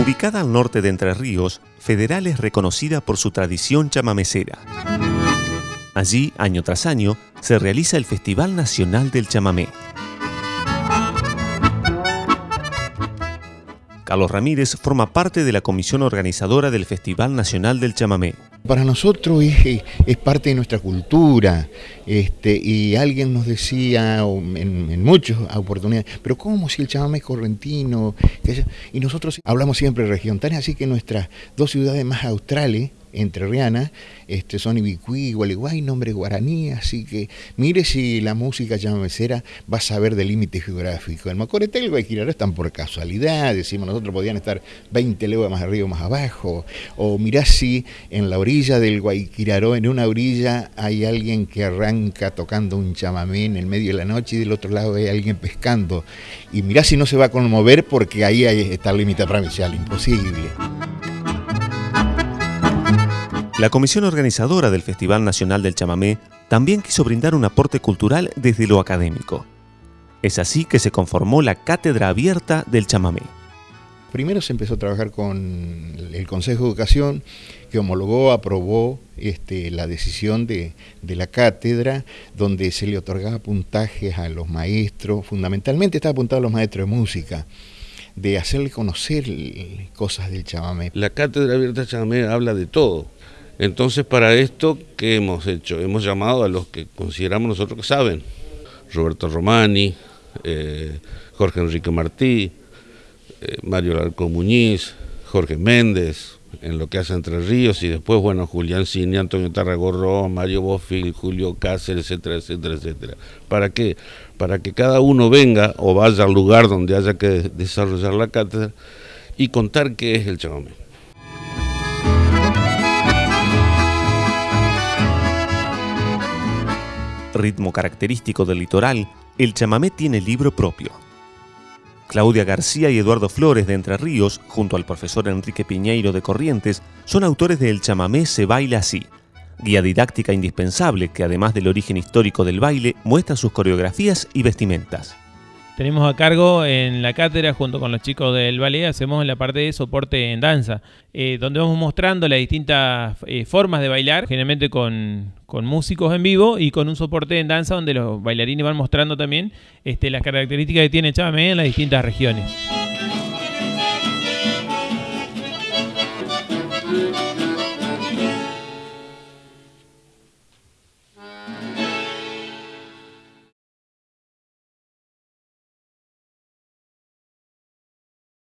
Ubicada al norte de Entre Ríos, Federal es reconocida por su tradición chamamecera. Allí, año tras año, se realiza el Festival Nacional del Chamamé. Carlos Ramírez forma parte de la comisión organizadora del Festival Nacional del Chamamé. Para nosotros es, es parte de nuestra cultura este, y alguien nos decía en, en, muchas oportunidades, pero ¿cómo si el chamamé es correntino? Y nosotros hablamos siempre región, tan así que nuestras dos ciudades más australes entrerriana, este, son Ibicuí, Gualeguay, nombre guaraní, así que mire si la música chamamecera va a saber del límite geográfico. El Macoretel el están por casualidad, decimos nosotros podían estar 20 leguas más arriba o más abajo, o mirá si en la orilla del Guayquiraró, en una orilla hay alguien que arranca tocando un chamamé en el medio de la noche y del otro lado hay alguien pescando, y mirá si no se va a conmover porque ahí está el límite provincial, imposible. La comisión organizadora del Festival Nacional del Chamamé también quiso brindar un aporte cultural desde lo académico. Es así que se conformó la Cátedra Abierta del Chamamé. Primero se empezó a trabajar con el Consejo de Educación, que homologó, aprobó este, la decisión de, de, la cátedra, donde se le otorgaba puntajes a los maestros, fundamentalmente estaba apuntado a los maestros de música, de hacerle conocer cosas del chamamé. La Cátedra Abierta del Chamamé habla de todo, entonces, para esto, ¿qué hemos hecho? Hemos llamado a los que consideramos nosotros que saben. Roberto Romani, eh, Jorge Enrique Martí, eh, Mario Larco Muñiz, Jorge Méndez, en lo que hace Entre Ríos, y después, bueno, Julián Cini, Antonio Tarragorro, Mario Bofil, Julio Cáceres, etcétera, etcétera, etcétera. ¿Para qué? Para que cada uno venga o vaya al lugar donde haya que desarrollar la cátedra y contar qué es el chamamé. Ritmo característico del litoral, el chamamé tiene libro propio. Claudia García y Eduardo Flores de Entre Ríos, junto al profesor Enrique Piñeiro de Corrientes, son autores del chamamé Se baila así, guía didáctica indispensable que además del origen histórico del baile, muestra sus coreografías y vestimentas tenemos a cargo en la cátedra junto con los chicos del ballet, hacemos la parte de soporte en danza, eh, donde vamos mostrando las distintas eh, formas de bailar, generalmente con, músicos en vivo y con un soporte en danza donde los bailarines van mostrando también este, las características que tiene Chamamé en las distintas regiones.